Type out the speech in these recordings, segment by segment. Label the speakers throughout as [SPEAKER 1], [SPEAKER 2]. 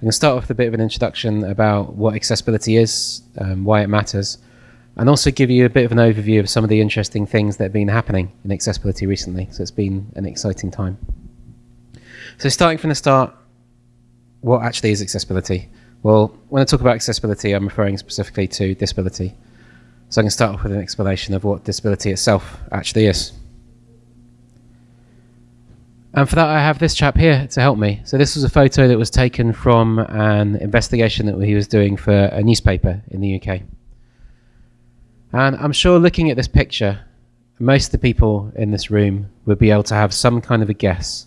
[SPEAKER 1] I'm going to start off with a bit of an introduction about what accessibility is, um, why it matters, and also give you a bit of an overview of some of the interesting things that have been happening in accessibility recently. So it's been an exciting time. So starting from the start, what actually is accessibility? Well, when I talk about accessibility, I'm referring specifically to disability. So I can start off with an explanation of what disability itself actually is. And for that, I have this chap here to help me. So this was a photo that was taken from an investigation that he was doing for a newspaper in the UK. And I'm sure looking at this picture, most of the people in this room would be able to have some kind of a guess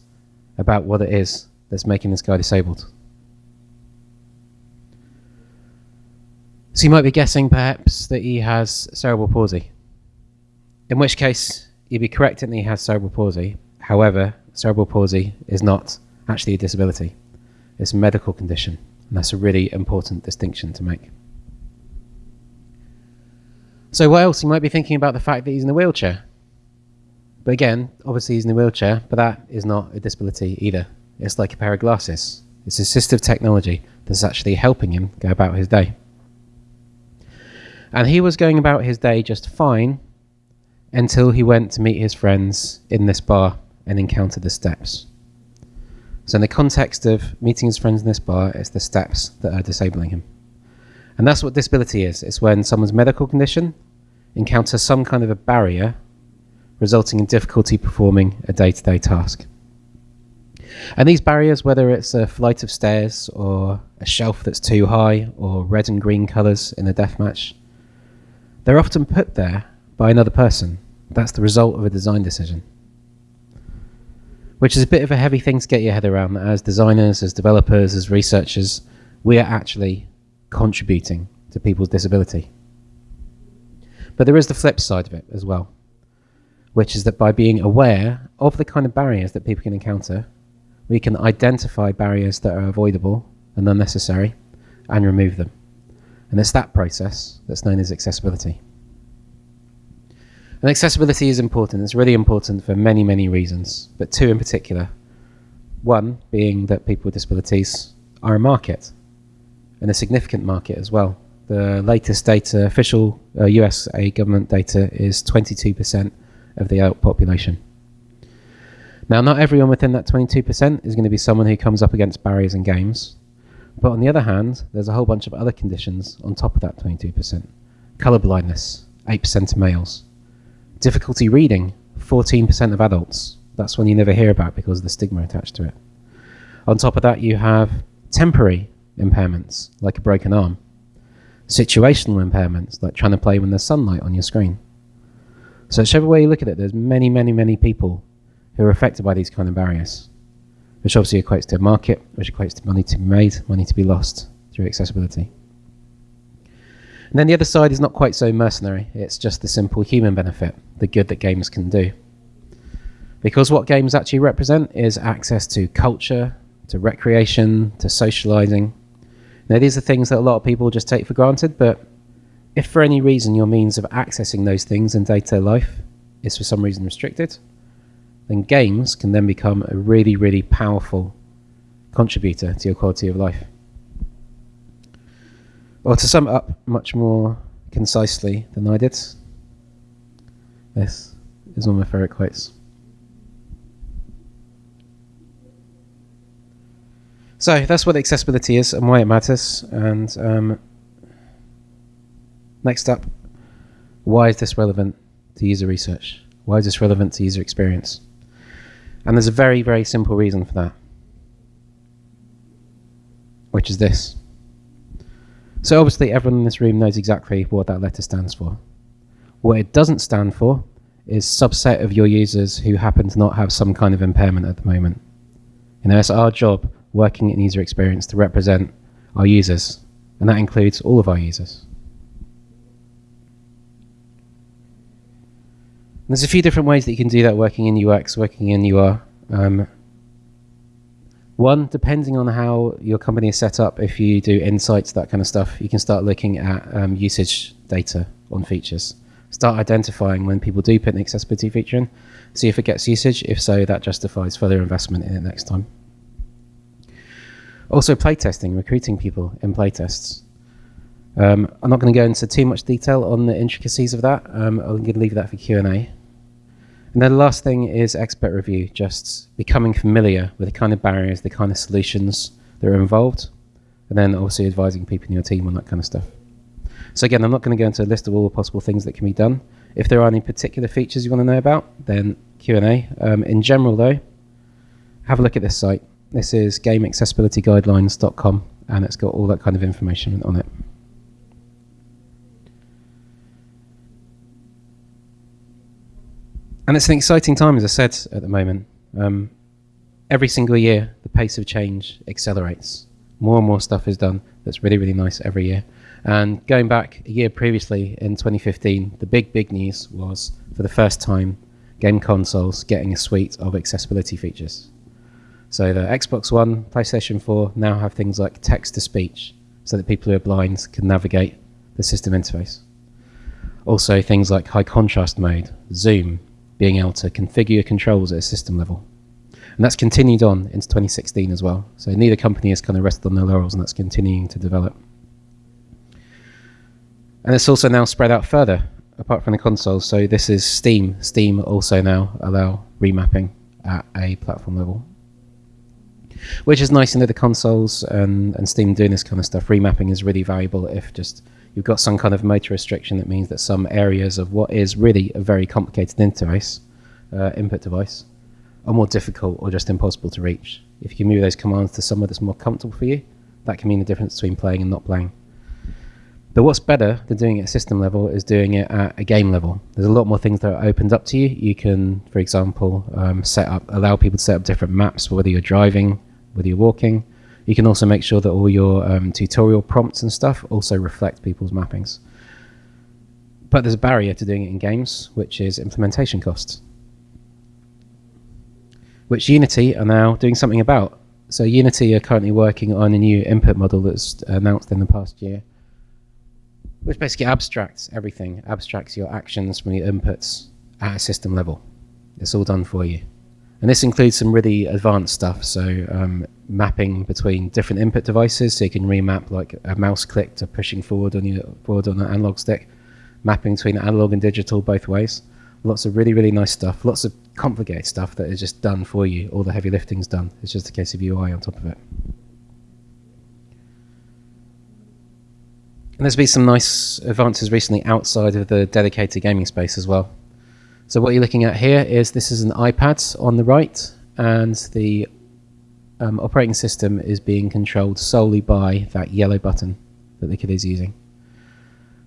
[SPEAKER 1] about what it is that's making this guy disabled. So you might be guessing perhaps that he has cerebral palsy. In which case, you'd be correct in that he has cerebral palsy. However, cerebral palsy is not actually a disability. It's a medical condition, and that's a really important distinction to make. So what else? You might be thinking about the fact that he's in a wheelchair. But again, obviously he's in a wheelchair, but that is not a disability either. It's like a pair of glasses. It's assistive technology that's actually helping him go about his day. And he was going about his day just fine until he went to meet his friends in this bar and encounter the steps. So in the context of meeting his friends in this bar, it's the steps that are disabling him. And that's what disability is. It's when someone's medical condition encounters some kind of a barrier resulting in difficulty performing a day-to-day task. And these barriers, whether it's a flight of stairs or a shelf that's too high or red and green colours in a deathmatch, they're often put there by another person. That's the result of a design decision which is a bit of a heavy thing to get your head around. that As designers, as developers, as researchers, we are actually contributing to people's disability. But there is the flip side of it as well, which is that by being aware of the kind of barriers that people can encounter, we can identify barriers that are avoidable and unnecessary and remove them. And it's that process that's known as accessibility. And accessibility is important. It's really important for many, many reasons, but two in particular. One being that people with disabilities are a market, and a significant market as well. The latest data, official uh, USA government data, is 22% of the adult population. Now, not everyone within that 22% is going to be someone who comes up against barriers in games, but on the other hand, there's a whole bunch of other conditions on top of that 22%. Colour blindness, 8% of males Difficulty reading, 14% of adults. That's one you never hear about because of the stigma attached to it. On top of that, you have temporary impairments, like a broken arm. Situational impairments, like trying to play when there's sunlight on your screen. So whichever way you look at it, there's many, many, many people who are affected by these kind of barriers, which obviously equates to a market, which equates to money to be made, money to be lost through accessibility. And then the other side is not quite so mercenary. It's just the simple human benefit, the good that games can do. Because what games actually represent is access to culture, to recreation, to socializing. Now, these are things that a lot of people just take for granted, but if for any reason your means of accessing those things in day to day life is for some reason restricted, then games can then become a really, really powerful contributor to your quality of life. Or to sum up much more concisely than I did, this is one of my favourite quotes. So that's what accessibility is and why it matters. And um, next up, why is this relevant to user research? Why is this relevant to user experience? And there's a very, very simple reason for that, which is this. So obviously everyone in this room knows exactly what that letter stands for. What it doesn't stand for is subset of your users who happen to not have some kind of impairment at the moment. You know, it's our job working in user experience to represent our users, and that includes all of our users. there's a few different ways that you can do that working in UX, working in UR. Um, one, depending on how your company is set up, if you do insights, that kind of stuff, you can start looking at um, usage data on features. Start identifying when people do put an accessibility feature in, see if it gets usage. If so, that justifies further investment in it next time. Also, playtesting, recruiting people in playtests. Um, I'm not going to go into too much detail on the intricacies of that. Um, I'm going to leave that for Q&A. And then the last thing is expert review, just becoming familiar with the kind of barriers, the kind of solutions that are involved, and then obviously advising people in your team on that kind of stuff. So again, I'm not going to go into a list of all the possible things that can be done. If there are any particular features you want to know about, then Q&A. Um, in general, though, have a look at this site. This is gameaccessibilityguidelines.com, and it's got all that kind of information on it. And it's an exciting time, as I said, at the moment. Um, every single year, the pace of change accelerates. More and more stuff is done that's really, really nice every year. And going back a year previously, in 2015, the big, big news was for the first time, game consoles getting a suite of accessibility features. So the Xbox One, PlayStation 4 now have things like text to speech so that people who are blind can navigate the system interface. Also, things like high contrast mode, zoom, being able to configure your controls at a system level. And that's continued on into 2016 as well. So neither company has kind of rested on their laurels, and that's continuing to develop. And it's also now spread out further, apart from the consoles. So this is Steam. Steam also now allow remapping at a platform level. Which is nice, know, the consoles and, and Steam doing this kind of stuff. Remapping is really valuable if just you've got some kind of motor restriction that means that some areas of what is really a very complicated interface, uh, input device, are more difficult or just impossible to reach. If you can move those commands to somewhere that's more comfortable for you, that can mean the difference between playing and not playing. But what's better than doing it at system level is doing it at a game level. There's a lot more things that are opened up to you. You can, for example, um, set up, allow people to set up different maps for whether you're driving, whether you're walking, you can also make sure that all your um, tutorial prompts and stuff also reflect people's mappings. But there's a barrier to doing it in games, which is implementation costs, which Unity are now doing something about. So Unity are currently working on a new input model that's announced in the past year, which basically abstracts everything, abstracts your actions from your inputs at a system level. It's all done for you. And this includes some really advanced stuff, so um, mapping between different input devices, so you can remap like a mouse click to pushing forward on your forward on an analog stick, mapping between analog and digital both ways. Lots of really, really nice stuff, lots of complicated stuff that is just done for you. All the heavy lifting's done. It's just a case of UI on top of it. And there's been some nice advances recently outside of the dedicated gaming space as well. So what you're looking at here is this is an iPad on the right, and the um, operating system is being controlled solely by that yellow button that the kid is using.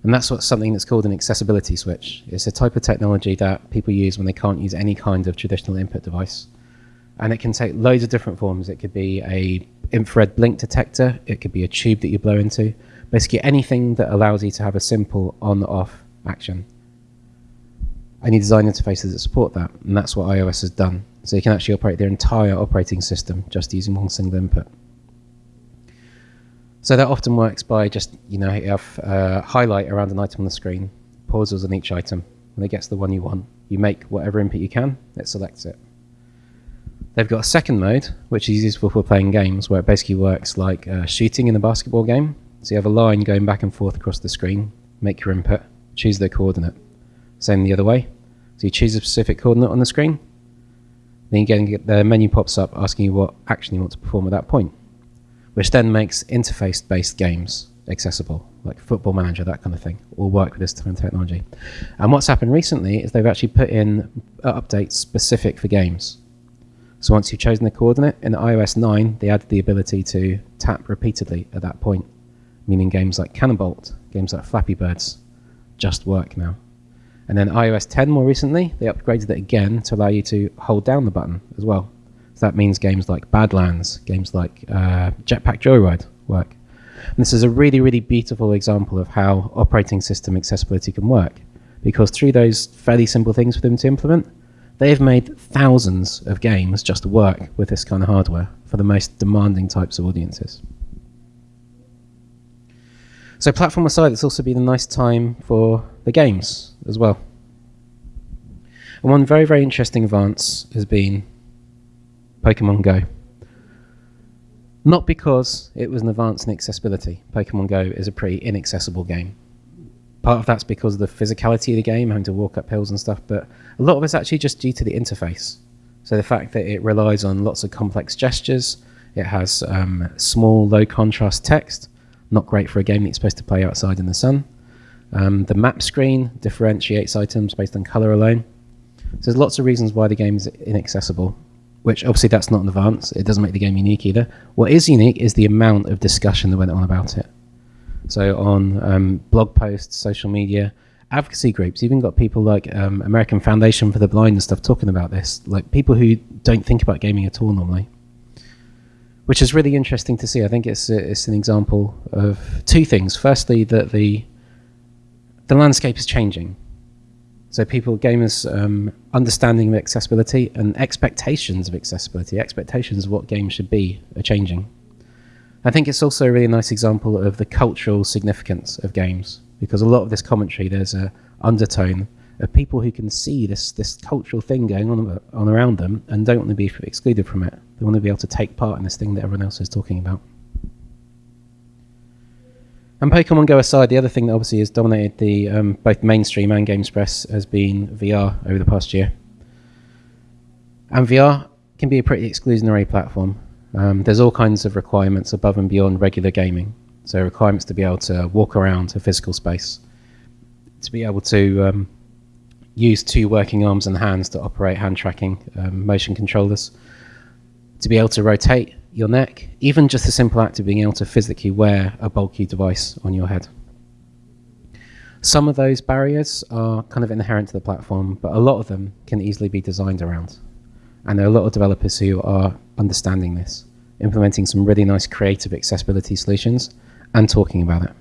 [SPEAKER 1] And that's what something that's called an accessibility switch. It's a type of technology that people use when they can't use any kind of traditional input device. And it can take loads of different forms. It could be a infrared blink detector, it could be a tube that you blow into, basically anything that allows you to have a simple on-off action. I design interfaces that support that, and that's what iOS has done. So you can actually operate their entire operating system just using one single input. So that often works by just, you know, you have uh, highlight around an item on the screen, pauses on each item. and it gets the one you want, you make whatever input you can, it selects it. They've got a second mode, which is useful for playing games, where it basically works like uh, shooting in a basketball game. So you have a line going back and forth across the screen, make your input, choose the coordinate. Same the other way. So you choose a specific coordinate on the screen, then you get the menu pops up asking you what action you want to perform at that point, which then makes interface-based games accessible, like Football Manager, that kind of thing, all work with this kind of technology. And what's happened recently is they've actually put in updates specific for games. So once you've chosen the coordinate, in iOS 9, they added the ability to tap repeatedly at that point, meaning games like Cannon games like Flappy Birds, just work now. And then iOS 10 more recently, they upgraded it again to allow you to hold down the button as well. So that means games like Badlands, games like uh, Jetpack Joyride work. And this is a really, really beautiful example of how operating system accessibility can work. Because through those fairly simple things for them to implement, they've made thousands of games just work with this kind of hardware for the most demanding types of audiences. So platform aside, it's also been a nice time for the games as well. And one very, very interesting advance has been Pokemon Go. Not because it was an advance in accessibility. Pokemon Go is a pretty inaccessible game. Part of that's because of the physicality of the game, having to walk up hills and stuff, but a lot of it's actually just due to the interface. So the fact that it relies on lots of complex gestures, it has um, small, low contrast text, not great for a game that's supposed to play outside in the sun. Um, the map screen differentiates items based on color alone. So there's lots of reasons why the game is inaccessible, which obviously that's not an advance. It doesn't make the game unique either. What is unique is the amount of discussion that went on about it. So on um, blog posts, social media, advocacy groups, even got people like um, American Foundation for the Blind and stuff talking about this, like people who don't think about gaming at all normally which is really interesting to see. I think it's it's an example of two things. Firstly, that the the landscape is changing. So people, gamers, um, understanding of accessibility and expectations of accessibility, expectations of what games should be, are changing. I think it's also a really nice example of the cultural significance of games because a lot of this commentary, there's a undertone of people who can see this this cultural thing going on on around them and don't want to be excluded from it. They want to be able to take part in this thing that everyone else is talking about. And Pokemon Go aside, the other thing that obviously has dominated the um, both mainstream and games press has been VR over the past year. And VR can be a pretty exclusionary platform. Um, there's all kinds of requirements above and beyond regular gaming. So requirements to be able to walk around a physical space, to be able to um, use two working arms and hands to operate hand tracking um, motion controllers, to be able to rotate your neck, even just the simple act of being able to physically wear a bulky device on your head. Some of those barriers are kind of inherent to the platform, but a lot of them can easily be designed around. And there are a lot of developers who are understanding this, implementing some really nice creative accessibility solutions and talking about it.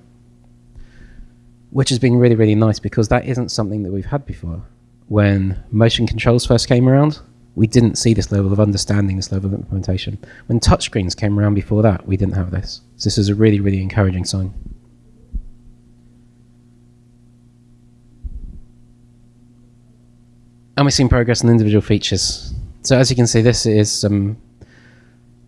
[SPEAKER 1] Which has been really, really nice because that isn't something that we've had before. When motion controls first came around, we didn't see this level of understanding, this level of implementation. When touchscreens came around before that, we didn't have this. So this is a really, really encouraging sign. And we've seen progress on individual features. So as you can see, this is um,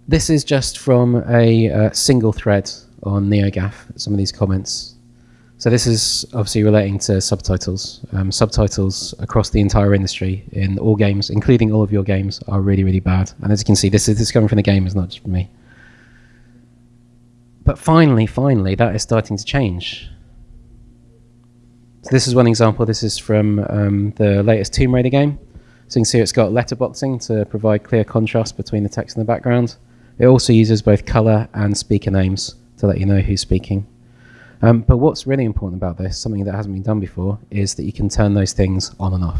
[SPEAKER 1] this is just from a uh, single thread on NeoGAF. Some of these comments so this is obviously relating to subtitles. Um, subtitles across the entire industry in all games, including all of your games, are really, really bad. And as you can see, this is, this is coming from the gamers, not just from me. But finally, finally, that is starting to change. So this is one example. This is from um, the latest Tomb Raider game. So you can see it's got letterboxing to provide clear contrast between the text and the background. It also uses both color and speaker names to let you know who's speaking. Um, but what's really important about this, something that hasn't been done before, is that you can turn those things on and off.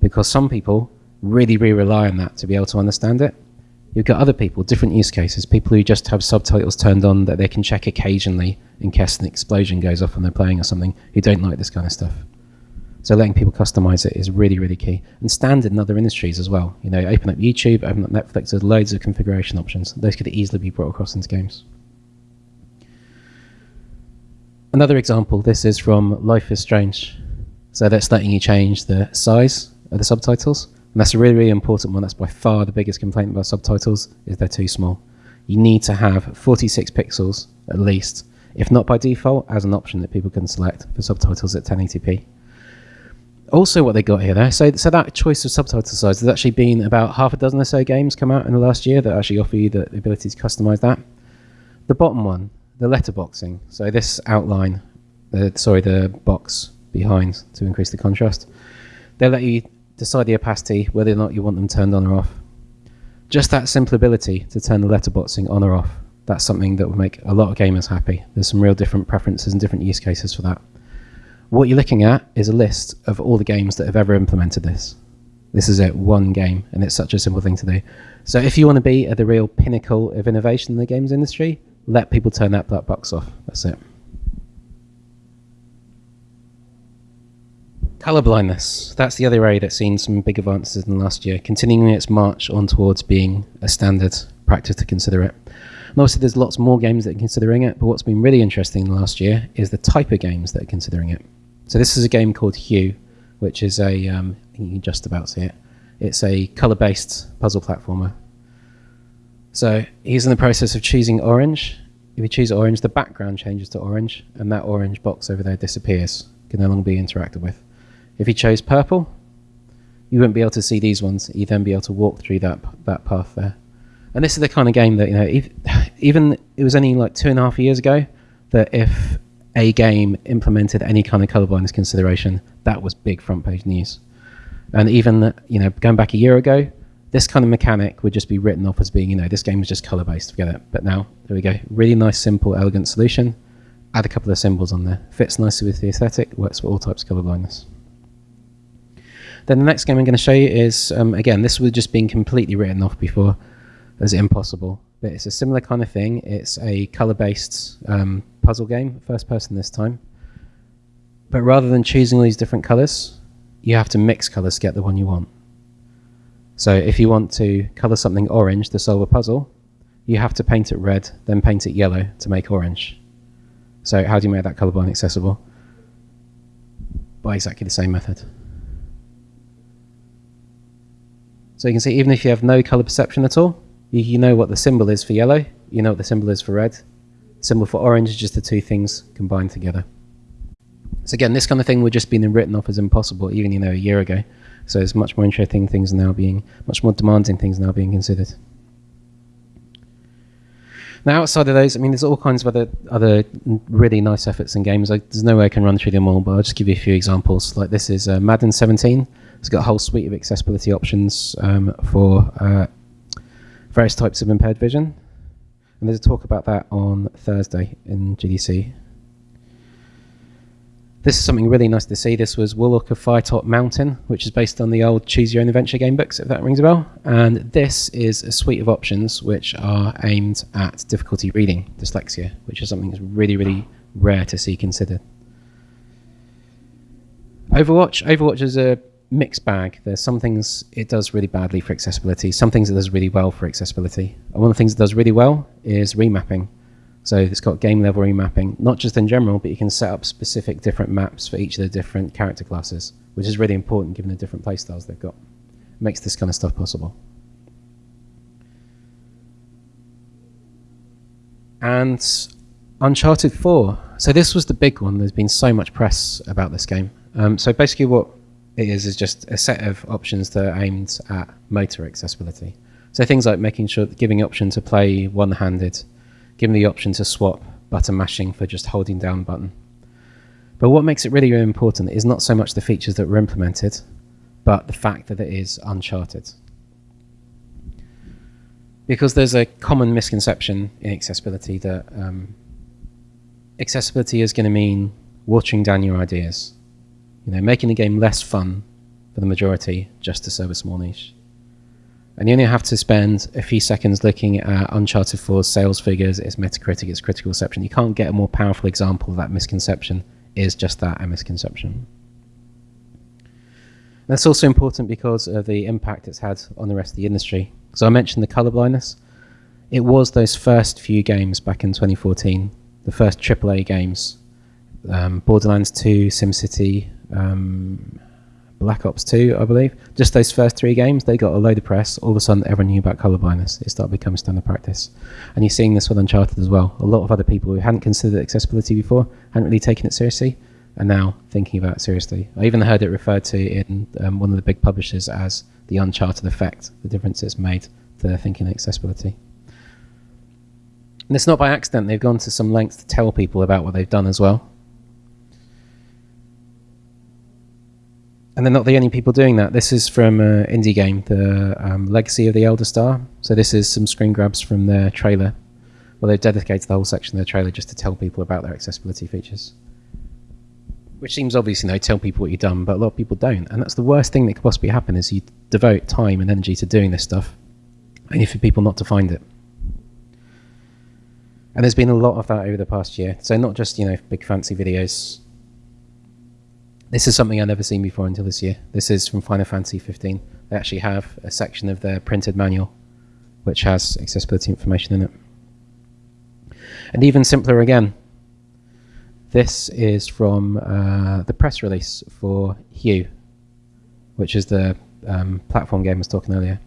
[SPEAKER 1] Because some people really, really rely on that to be able to understand it. You've got other people, different use cases, people who just have subtitles turned on that they can check occasionally in case an explosion goes off when they're playing or something, who don't like this kind of stuff. So letting people customize it is really, really key. And standard in other industries as well. You know, open up YouTube, open up Netflix, there's loads of configuration options. Those could easily be brought across into games. Another example, this is from Life is Strange. So that's letting you change the size of the subtitles. And that's a really, really important one. That's by far the biggest complaint about subtitles is they're too small. You need to have 46 pixels at least, if not by default, as an option that people can select for subtitles at 1080p. Also, what they got here, there, so so that choice of subtitle size, there's actually been about half a dozen or so games come out in the last year that actually offer you the ability to customize that. The bottom one, the letterboxing. So this outline, sorry, the box behind to increase the contrast. They let you decide the opacity, whether or not you want them turned on or off. Just that simple ability to turn the letterboxing on or off, that's something that will make a lot of gamers happy. There's some real different preferences and different use cases for that. What you're looking at is a list of all the games that have ever implemented this. This is it, one game, and it's such a simple thing to do. So if you want to be at the real pinnacle of innovation in the games industry, let people turn that black box off. That's it. Color blindness. That's the other area that's seen some big advances in the last year, continuing its march on towards being a standard practice to consider it. And obviously, there's lots more games that are considering it, but what's been really interesting in the last year is the type of games that are considering it. So this is a game called Hue, which is a um, I think you can just about see it. It's a color-based puzzle platformer So he's in the process of choosing orange. If you choose orange, the background changes to orange, and that orange box over there disappears, can no longer be interacted with. If you chose purple, you wouldn't be able to see these ones. You'd then be able to walk through that that path there. And this is the kind of game that you know, if, even it was only like two and a half years ago that if a game implemented any kind of colorblindness consideration, that was big front page news. And even you know, going back a year ago, this kind of mechanic would just be written off as being, you know, this game is just color based, forget it. But now, there we go. Really nice, simple, elegant solution. Add a couple of symbols on there. Fits nicely with the aesthetic, works for all types of color blindness. Then the next game I'm going to show you is, um, again, this was just being completely written off before as impossible. But it's a similar kind of thing. It's a color-based um, puzzle game, first person this time. But rather than choosing all these different colors, you have to mix colors to get the one you want. So if you want to color something orange to solve a puzzle, you have to paint it red, then paint it yellow to make orange. So how do you make that colorblind accessible? By exactly the same method. So you can see even if you have no color perception at all, you, you know what the symbol is for yellow, you know what the symbol is for red. The symbol for orange is just the two things combined together. So again, this kind of thing would just been written off as impossible even you know a year ago. So it's much more interesting things now being, much more demanding things now being considered. Now, outside of those, I mean, there's all kinds of other other really nice efforts in games. Like, there's no way I can run through them all, but I'll just give you a few examples. Like this is uh, Madden 17. It's got a whole suite of accessibility options um, for uh, various types of impaired vision. And there's a talk about that on Thursday in GDC. This is something really nice to see. This was Warlock of Firetop Mountain, which is based on the old Choose Your Own Adventure game books, if that rings a bell. And this is a suite of options which are aimed at difficulty reading, dyslexia, which is something that's really, really rare to see considered. Overwatch. Overwatch is a mixed bag. There's some things it does really badly for accessibility, some things it does really well for accessibility. And one of the things it does really well is remapping. So it's got game level remapping, not just in general, but you can set up specific different maps for each of the different character classes, which is really important given the different playstyles they've got. It makes this kind of stuff possible. And Uncharted 4. So this was the big one. There's been so much press about this game. Um, so basically what it is is just a set of options that are aimed at motor accessibility. So things like making sure giving option to play one-handed, given the option to swap button mashing for just holding down button. But what makes it really, really important is not so much the features that were implemented, but the fact that it is uncharted. Because there's a common misconception in accessibility that um, accessibility is going to mean watering down your ideas. You know, making the game less fun for the majority just to serve a small niche and you only have to spend a few seconds looking at Uncharted 4's sales figures, its Metacritic, its critical reception. You can't get a more powerful example of that misconception. Is just that a misconception. That's also important because of the impact it's had on the rest of the industry. So I mentioned the color blindness. It was those first few games back in 2014, the first AAA games, um, Borderlands 2, SimCity, um, Black Ops 2, I believe. Just those first three games, they got a load of press. All of a sudden, everyone knew about color blindness. It started becoming standard practice. And you're seeing this with Uncharted as well. A lot of other people who hadn't considered accessibility before, hadn't really taken it seriously, are now thinking about it seriously. I even heard it referred to in um, one of the big publishers as the Uncharted effect, the difference it's made to their thinking accessibility. And it's not by accident. They've gone to some lengths to tell people about what they've done as well. And they're not the only people doing that. This is from an indie game, the um, Legacy of the Elder Star. So this is some screen grabs from their trailer. Well, they've dedicated the whole section of their trailer just to tell people about their accessibility features. Which seems obvious, you know, tell people what you've done, but a lot of people don't. And that's the worst thing that could possibly happen is you devote time and energy to doing this stuff, only for people not to find it. And there's been a lot of that over the past year. So not just, you know, big fancy videos this is something I've never seen before until this year. This is from Final Fantasy 15. They actually have a section of their printed manual which has accessibility information in it. And even simpler again, this is from uh, the press release for Hue, which is the um, platform game I was talking earlier.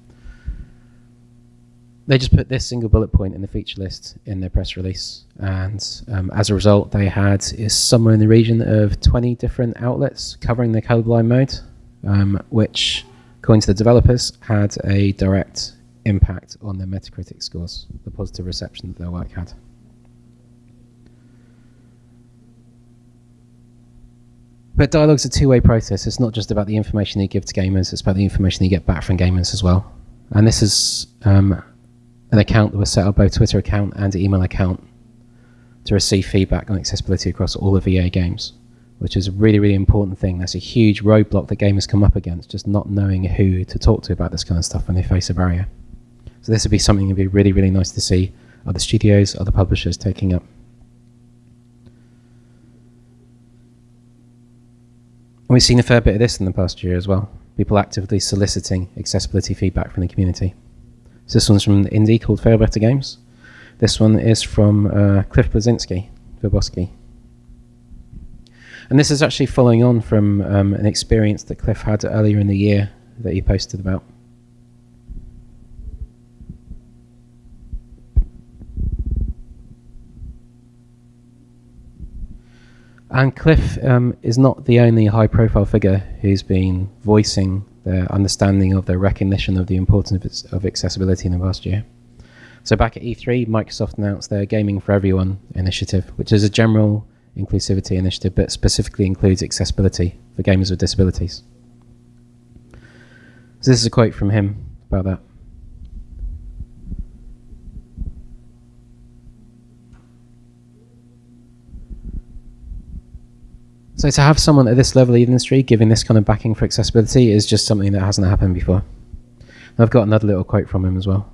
[SPEAKER 1] They just put this single bullet point in the feature list in their press release, and um, as a result, they had is somewhere in the region of 20 different outlets covering the colorblind mode, um, which, according to the developers, had a direct impact on their Metacritic scores, the positive reception that their work had. But dialogue's a two-way process. It's not just about the information you give to gamers; it's about the information you get back from gamers as well. And this is um, an account that was set up, both Twitter account and email account, to receive feedback on accessibility across all the EA games, which is a really, really important thing. That's a huge roadblock that gamers come up against, just not knowing who to talk to about this kind of stuff when they face a barrier. So this would be something that'd be really, really nice to see other studios, other publishers taking up. And we've seen a fair bit of this in the past year as well. People actively soliciting accessibility feedback from the community. This one's from the indie called Failbetter Games. This one is from uh, Cliff Bleszinski, Vyboski. And this is actually following on from um, an experience that Cliff had earlier in the year that he posted about. And Cliff um, is not the only high profile figure who's been voicing their understanding of their recognition of the importance of, of accessibility in the past year. So back at E3, Microsoft announced their Gaming for Everyone initiative, which is a general inclusivity initiative, but specifically includes accessibility for gamers with disabilities. So this is a quote from him about that. So to have someone at this level of the industry giving this kind of backing for accessibility is just something that hasn't happened before. And I've got another little quote from him as well.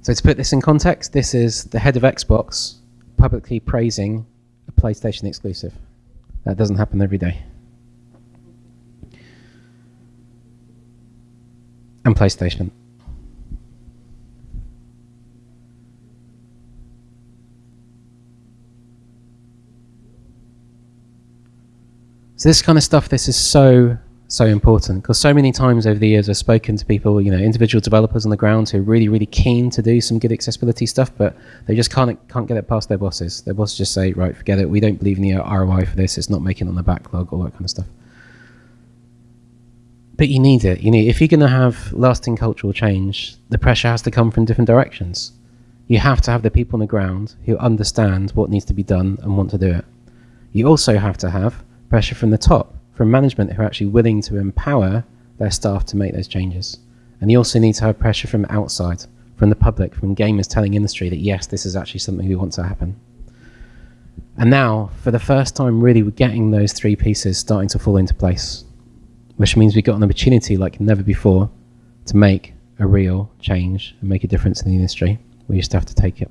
[SPEAKER 1] So to put this in context, this is the head of Xbox publicly praising a PlayStation exclusive. That doesn't happen every day. And PlayStation. This kind of stuff, this is so so important because so many times over the years I've spoken to people, you know, individual developers on the ground who are really, really keen to do some good accessibility stuff, but they just can't can't get it past their bosses. Their bosses just say, right, forget it. We don't believe in the ROI for this. It's not making on the backlog, all that kind of stuff. But you need it. You need if you're going to have lasting cultural change, the pressure has to come from different directions. You have to have the people on the ground who understand what needs to be done and want to do it. You also have to have pressure from the top, from management who are actually willing to empower their staff to make those changes. And you also need to have pressure from outside, from the public, from gamers telling industry that yes, this is actually something we want to happen. And now, for the first time, really, we're getting those three pieces starting to fall into place, which means we've got an opportunity like never before to make a real change and make a difference in the industry. We just have to take it.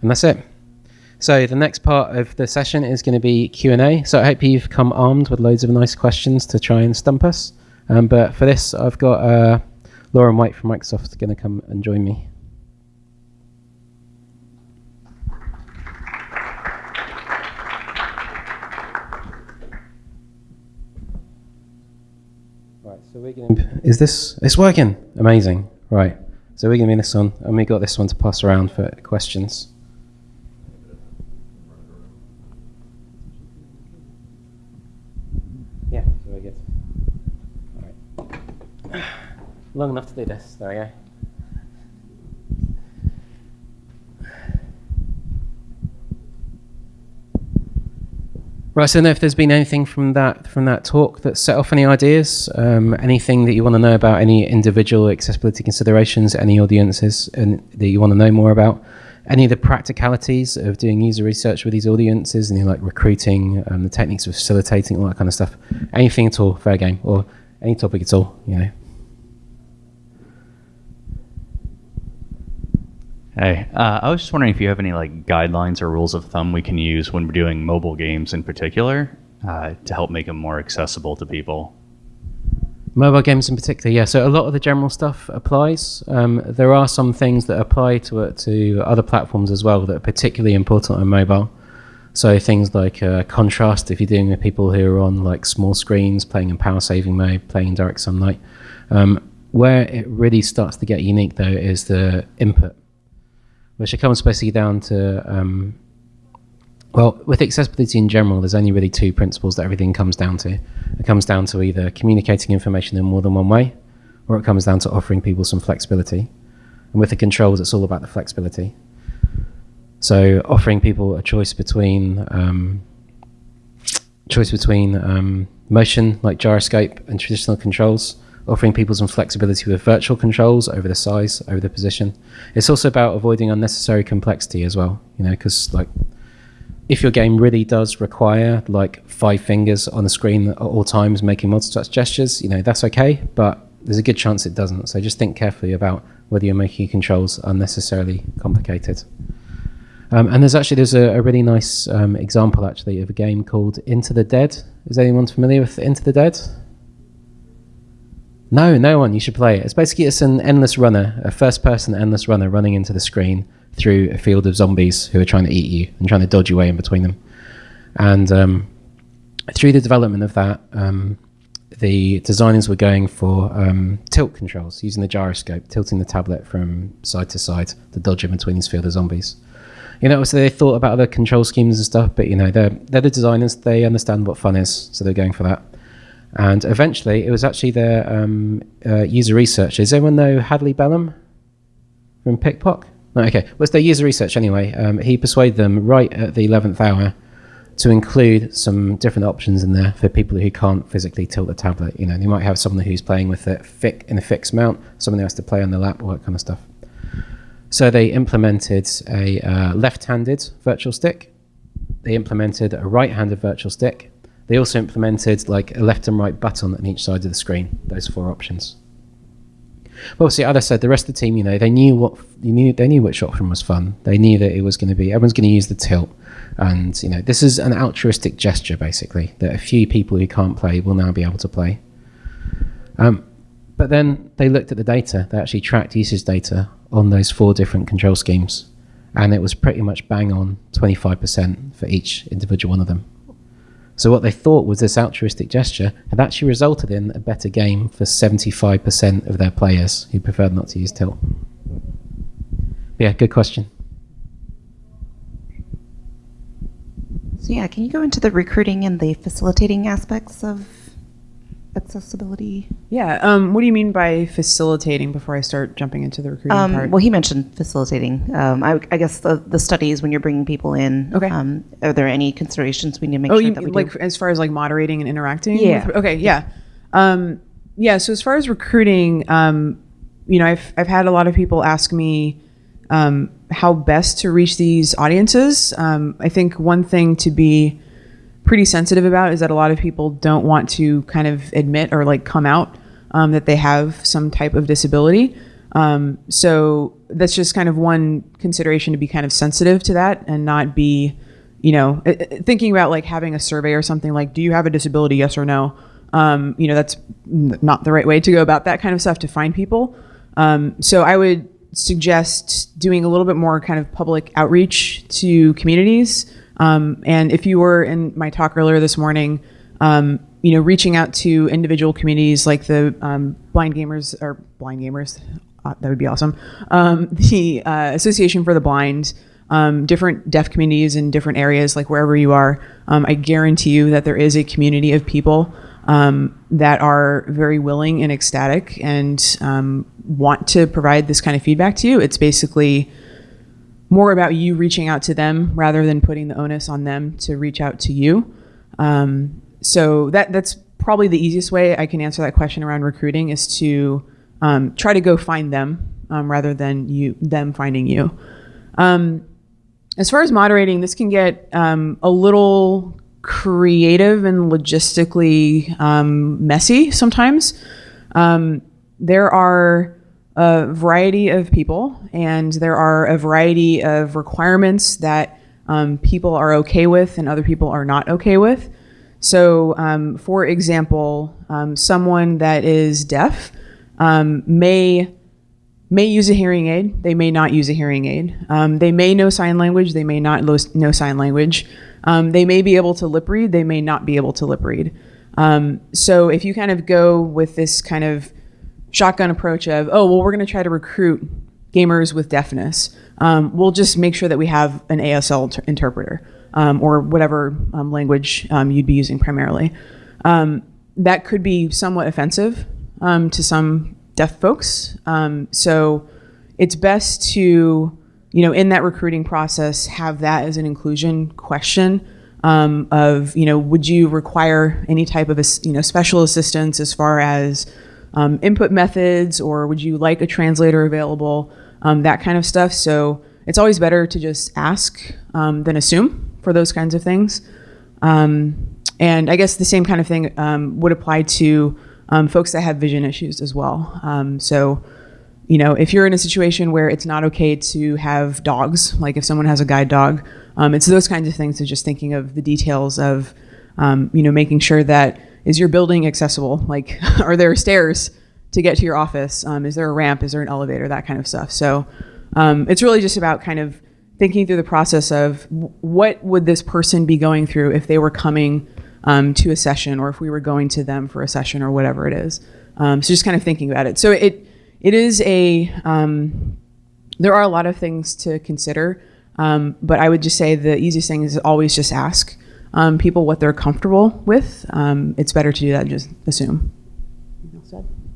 [SPEAKER 1] And that's it. So the next part of the session is going to be Q&A. So I hope you've come armed with loads of nice questions to try and stump us. Um, but for this, I've got uh, Lauren White from Microsoft going to come and join me. Right, so we're going to, is this, it's working? Amazing. Right, so we're going to be this one, and we've got this one to pass around for questions. Long enough to do this. There we go. Right, so I don't know if there's been anything from that from that talk that set off any ideas, um, anything that you want to know about, any individual accessibility considerations, any audiences and that you want to know more about, any of the practicalities of doing user research with these audiences, and like recruiting, um, the techniques of facilitating, all that kind of stuff. Anything at all, fair game, or any topic at all, you know.
[SPEAKER 2] Hey, uh, I was just wondering if you have any like guidelines or rules of thumb we can use when we're doing mobile games in particular uh, to help make them more accessible to people.
[SPEAKER 1] Mobile games in particular, yeah. So a lot of the general stuff applies. Um, there are some things that apply to to other platforms as well that are particularly important on mobile. So things like uh, contrast, if you're dealing with people who are on like small screens, playing in power saving mode, playing in direct sunlight. Um, where it really starts to get unique though is the input, which comes basically down to um, well, with accessibility in general, there's only really two principles that everything comes down to. It comes down to either communicating information in more than one way, or it comes down to offering people some flexibility. And with the controls, it's all about the flexibility. So offering people a choice between um, choice between um, motion like gyroscope and traditional controls, offering people some flexibility with virtual controls over the size, over the position. It's also about avoiding unnecessary complexity as well, you know, because like if your game really does require like five fingers on the screen at all times making multi-touch gestures, you know, that's okay, but there's a good chance it doesn't. So just think carefully about whether you're making your controls unnecessarily complicated. Um, and there's actually there's a, a really nice um, example actually of a game called Into the Dead. Is anyone familiar with Into the Dead? No, no one. You should play it. It's basically it's an endless runner, a first-person endless runner running into the screen through a field of zombies who are trying to eat you and trying to dodge your way in between them. And um, through the development of that, um, the designers were going for um, tilt controls using the gyroscope, tilting the tablet from side to side to dodge in between this field of zombies. You know, so they thought about other control schemes and stuff, but you know, they're they're the designers. They understand what fun is, so they're going for that. And eventually, it was actually their um, uh, user research. Does anyone know Hadley Bellum from PikPok? No, okay. Well, their user research anyway. Um, he persuaded them right at the 11th hour to include some different options in there for people who can't physically tilt the tablet. You know, you might have someone who's playing with it in a fixed mount, someone who has to play on the lap, all that kind of stuff. So they implemented a uh, left-handed virtual stick. They implemented a right-handed virtual stick. They also implemented like a left and right button on each side of the screen. Those four options. But obviously, as I said, the rest of the team, you know, they knew what they knew. They knew which option was fun. They knew that it was going to be everyone's going to use the tilt, and you know, this is an altruistic gesture basically that a few people who can't play will now be able to play. Um, but then they looked at the data. They actually tracked usage data on those four different control schemes, and it was pretty much bang on 25% for each individual one of them. So what they thought was this altruistic gesture had actually resulted in a better game for 75% of their players who preferred not to use tilt. Yeah, good question.
[SPEAKER 3] So yeah, can you go into the recruiting and the facilitating aspects of accessibility?
[SPEAKER 4] Yeah. Um, what do you mean by facilitating before I start jumping into the recruiting
[SPEAKER 3] Um,
[SPEAKER 4] part?
[SPEAKER 3] well, he mentioned facilitating. Um, I, I guess the, the studies when you're bringing people in.
[SPEAKER 4] Okay.
[SPEAKER 3] Um, are there any considerations we need to make
[SPEAKER 4] oh,
[SPEAKER 3] sure
[SPEAKER 4] you
[SPEAKER 3] that we
[SPEAKER 4] like
[SPEAKER 3] do?
[SPEAKER 4] as far as like moderating and interacting?
[SPEAKER 3] Yeah.
[SPEAKER 4] with- okay. Yeah. Um, yeah. So as far as recruiting, um, you know, I've I've had a lot of people ask me um, how best to reach these audiences. Um, I think one thing to be pretty sensitive about is that a lot of people don't want to kind of admit or like come out um, that they have some type of disability. Um, so that's just kind of one consideration to be kind of sensitive to that and not be, you know, uh, uh, thinking about like having a survey or something like, do you have a disability? Yes or no. Um, you know, that's not the right way to go about that kind of stuff to find people. Um, so I would suggest doing a little bit more kind of public outreach to communities. Um, and if you were in my talk earlier this morning, um, you know, reaching out to individual communities like the um, blind gamers or blind gamers, uh, that would be awesome. The uh, Association for the Blind, different deaf communities in different areas, like wherever you are. I guarantee you that there is a community of people that are very willing and ecstatic and want to provide this kind of feedback to you. It's basically more about you reaching out to them rather than putting the onus on them to reach out to you. Um, so that that's probably the easiest way I can answer that question around recruiting is to um, try to go find them um, rather than you them finding you. Um, as far as moderating, this can get um, a little creative and logistically messy sometimes. There are a variety of people, and there are a variety of requirements that um, people are okay with and other people are not okay with. So, um, for example, um, someone that is deaf um, may may use a hearing aid. They may not use a hearing aid. Um, they may know sign language. They may not know sign language. They may be able to lip read, they may not be able to lip read. So if you kind of go with this kind of shotgun approach of, oh, well, we're going to try to recruit gamers with deafness, um, we'll just make sure that we have an ASL inter- interpreter um, or whatever um, language um, you'd be using primarily. Um, that could be somewhat offensive um, to some deaf folks. So it's best to, you know, in that recruiting process, have that as an inclusion question of, you know, would you require any type of, ass- you know, special assistance as far as um, input methods, or would you like a translator available, um, that kind of stuff. So it's always better to just ask um, than assume for those kinds of things. Um, and I guess the same kind of thing um, would apply to um, folks that have vision issues as well. So, you know, if you're in a situation where it's not okay to have dogs, like if someone has a guide dog, it's those kinds of things of just thinking of the details of, you know, making sure that is your building accessible? Like, are there stairs to get to your office? Um, is there a ramp? Is there an elevator? That kind of stuff. So, um, it's really just about kind of thinking through the process of what would this person be going through if they were coming um, to a session or if we were going to them for a session or whatever it is. Um, so just kind of thinking about it. So it it is a um, there are a lot of things to consider, um, but I would just say the easiest thing is always just ask um, people what they're comfortable with. Um, it's better to do that than just assume.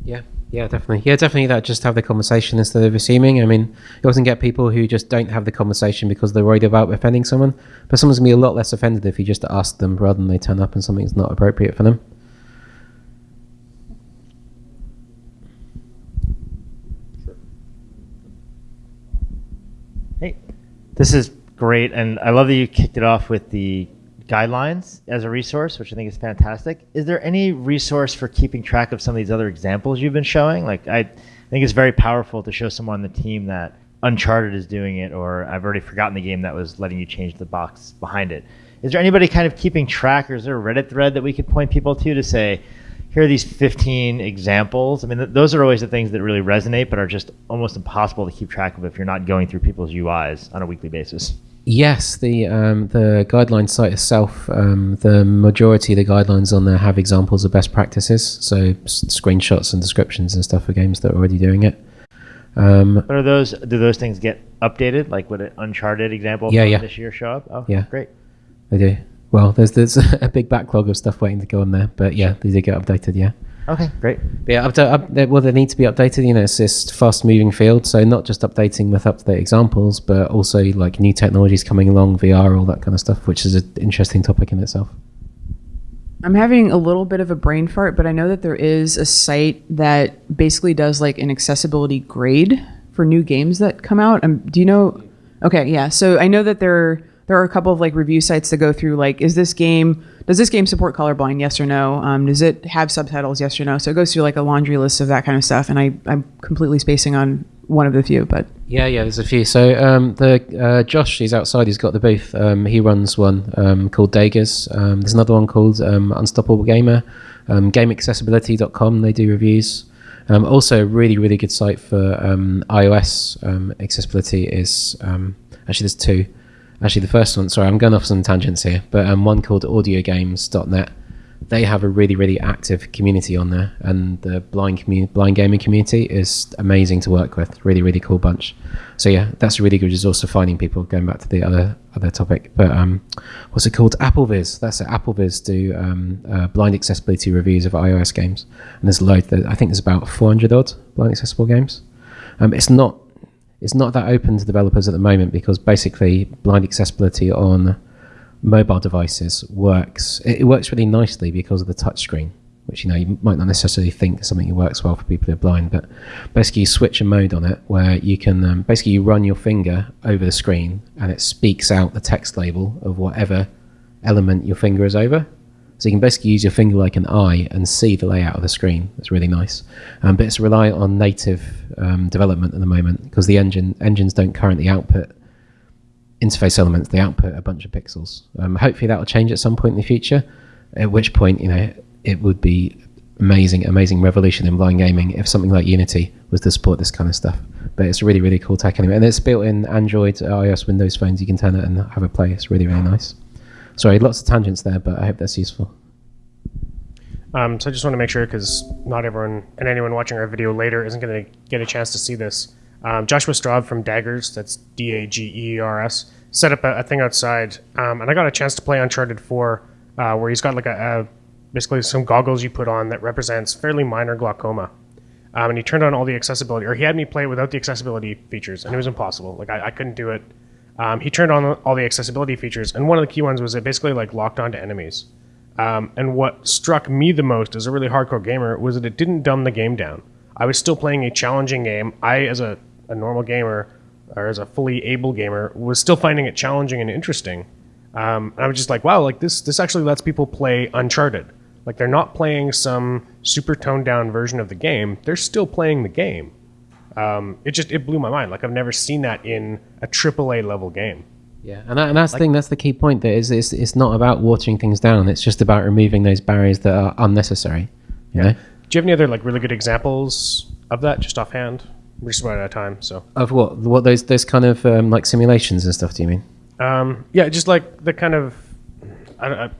[SPEAKER 1] Yeah, yeah, definitely. Yeah, definitely. That just have the conversation instead of assuming. I mean, you often get people who just don't have the conversation because they're worried about offending someone. But someone's gonna be a lot less offended if you just ask them rather than they turn up and something's not appropriate for them.
[SPEAKER 5] Hey, this is great, and I love that you kicked it off with the guidelines as a resource, which I think is fantastic. Is there any resource for keeping track of some of these other examples you've been showing? Like, I think it's very powerful to show someone on the team that Uncharted is doing it, or I've already forgotten the game that was letting you change the box behind it. Is there anybody kind of keeping track, or is there a Reddit thread that we could point people to to say, here are these 15 examples? I mean, th- those are always the things that really resonate, but are just almost impossible to keep track of if you're not going through people's UIs on a weekly basis.
[SPEAKER 1] Yes, the um, the guideline site itself, um, the majority of the guidelines on there have examples of best practices, so s- screenshots and descriptions and stuff for games that are already doing it. Um,
[SPEAKER 5] But are those do those things get updated? Like would an Uncharted example
[SPEAKER 1] Yeah, yeah.
[SPEAKER 5] this year show up? Oh,
[SPEAKER 1] Yeah.
[SPEAKER 5] great.
[SPEAKER 1] they do. Well, there's there's a big backlog of stuff waiting to go on there, but yeah, they did get updated. Yeah.
[SPEAKER 5] Okay, great.
[SPEAKER 1] But yeah, update, up, they- well, they need to be updated. You know, it's this fast-moving field, so not just updating with up-to-date examples, but also like new technologies coming along, VR, all that kind of stuff, which is an interesting topic in itself.
[SPEAKER 4] I'm having a little bit of a brain fart, but I know that there is a site that basically does like an accessibility grade for new games that come out. Um, do you know? Okay, yeah. So I know that there there are a couple of like review sites that go through like, is this game does this game support colorblind? Yes or no? Um, does it have subtitles? Yes or no? So it goes through like a laundry list of that kind of stuff, and I I'm completely spacing on one of the few, but
[SPEAKER 1] Yeah, yeah, there's a few. So um, the uh, Josh, he's outside. He's got the booth. Um, he runs one um, called DAGERS. Um, there's another one called um, Unstoppable Gamer. Um, GameAccessibility.com. They do reviews. Also, a really, really good site for iOS accessibility is actually there's two. Actually, the first one. Sorry, I'm going off some tangents here, but um, one called AudioGames.net. They have a really, really active community on there, and the blind commu- blind gaming community is amazing to work with. Really, really cool bunch. So yeah, that's a really good resource for finding people. Going back to the other other topic, but um, what's it called? AppleVis. That's it. AppleVis do um, uh, blind accessibility reviews of iOS games, and there's a load. That, I think there's about 400 odd blind accessible games. Um, it's not it's not that open to developers at the moment because basically blind accessibility on mobile devices works. It, works really nicely because of the touchscreen, which you know you might not necessarily think is something that works well for people who are blind. But basically, you switch a mode on it where you can um, basically you run your finger over the screen and it speaks out the text label of whatever element your finger is over. So you can basically use your finger like an eye and see the layout of the screen. It's really nice, um, but it's reliant on native um, development at the moment because the engine engines don't currently output interface elements. They output a bunch of pixels. Um, hopefully that will change at some point in the future. At which point, you know, it would be amazing, amazing revolution in blind gaming if something like Unity was to support this kind of stuff. But it's really, really cool tech anyway, and it's built in Android, iOS, Windows phones. You can turn it and have a play. It's really, really nice. Sorry, lots of tangents there, but I hope that's useful.
[SPEAKER 6] Um, so I just want to make sure because not everyone and anyone watching our video later isn't going to get a chance to see this. Um, Joshua Straub from DAGERS, that's D A G E R S, set up a, a thing outside, um, and I got a chance to play Uncharted 4, uh, where he's got like a, a basically some goggles you put on that represents fairly minor glaucoma. Um, and he turned on all the accessibility, or he had me play without the accessibility features, and it was impossible. Like I, I couldn't do it. Um, he turned on all the accessibility features, and one of the key ones was it basically like locked onto enemies. Um, and what struck me the most as a really hardcore gamer was that it didn't dumb the game down. I was still playing a challenging game. I, as a, a normal gamer, or as a fully able gamer, was still finding it challenging and interesting. Um, and I was just like, wow, like this, this actually lets people play Uncharted. Like they're not playing some super toned down version of the game. They're still playing the game. Um, it just it blew my mind. Like I've never seen that in a AAA level game.
[SPEAKER 1] Yeah, and, that, and that's the thing. That's the key point. That is, it's, it's not about watering things down. It's just about removing those barriers that are unnecessary. You know,
[SPEAKER 6] Do you have any other like really good examples of that, just offhand? We're just about out of time, so
[SPEAKER 1] of what what those those kind of um, like simulations and stuff. Do you mean?
[SPEAKER 6] um, yeah, just like the kind of I, I,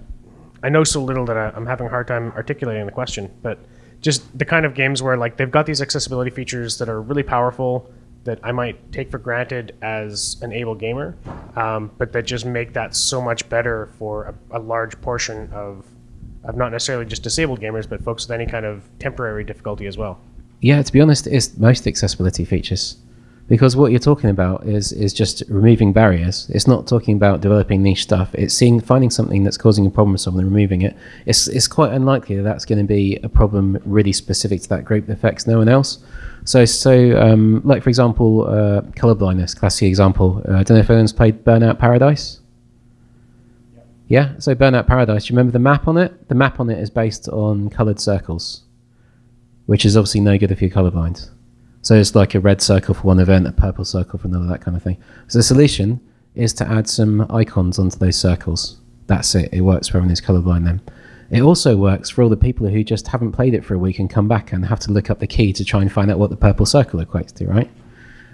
[SPEAKER 6] I know so little that I, I'm having a hard time articulating the question, but just the kind of games where like they've got these accessibility features that are really powerful that I might take for granted as an able gamer, um, but that just make that so much better for a, a large portion of of not necessarily just disabled gamers, but folks with any kind of temporary difficulty as well.
[SPEAKER 1] Yeah, to be honest, it's most accessibility features. Because what you're talking about is is just removing barriers. It's not talking about developing niche stuff. It's seeing finding something that's causing a problem with someone and removing it. It's it's quite unlikely that that's going to be a problem really specific to that group that affects no one else. So so um, like for example, uh, color blindness, classic example. Uh, I don't know if anyone's played Burnout Paradise. Yeah, so Burnout Paradise. Do you remember the map on it? The map on it is based on colored circles, which is obviously no good if you're colorblind. So it's like a red circle for one event, a purple circle for another, that kind of thing. So the solution is to add some icons onto those circles. That's it. It works for everyone who's colorblind then. It also works for all the people who just haven't played it for a week and come back and have to look up the key to try and find out what the purple circle equates to, right?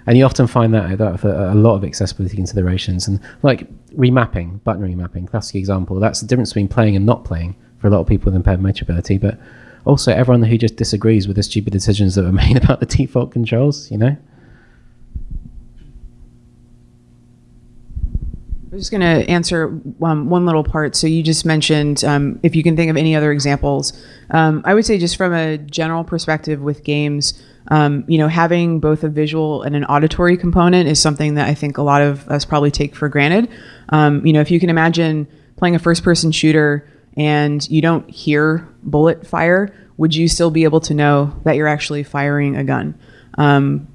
[SPEAKER 1] And you often find that out for a lot of accessibility considerations. And like remapping, button remapping, classic example, that's the difference between playing and not playing for a lot of people with impaired motor ability. But also everyone who just disagrees with the stupid decisions that were made about the default controls, you know?
[SPEAKER 4] I was just going to answer um, one little part. So you just mentioned um, if you can think of any other examples. Um, I would say just from a general perspective with games, um, you know, having both a visual and an auditory component is something that I think a lot of us probably take for granted. Um, you know, if you can imagine playing a first-person shooter and you don't hear bullet fire, would you still be able to know that you're actually firing a gun? Um,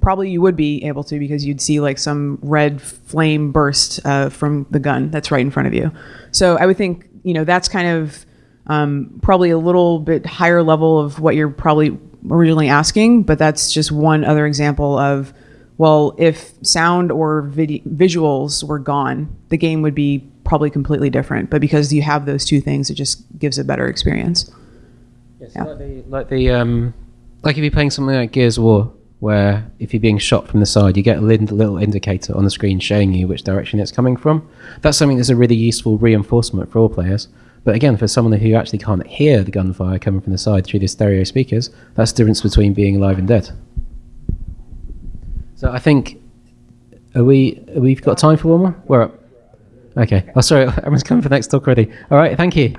[SPEAKER 4] probably you would be able to because you'd see like some red flame burst uh, from the gun that's right in front of you. So I would think you know that's kind of um, probably a little bit higher level of what you're probably originally asking, but that's just one other example of well, if sound or vid- visuals were gone, the game would be probably completely different. But because you have those two things, it just gives a better experience.
[SPEAKER 1] Yes,
[SPEAKER 4] Yeah.
[SPEAKER 1] like the like the um, like if you're playing something like Gears of War, where if you're being shot from the side, you get a little indicator on the screen showing you which direction it's coming from. That's something that's a really useful reinforcement for all players. But again, for someone who actually can't hear the gunfire coming from the side through the stereo speakers, that's the difference between being alive and dead. So I think, are we? We've got time for one more. We're up. Okay. Oh, sorry. Everyone's coming for the next talk already. All right. Thank you.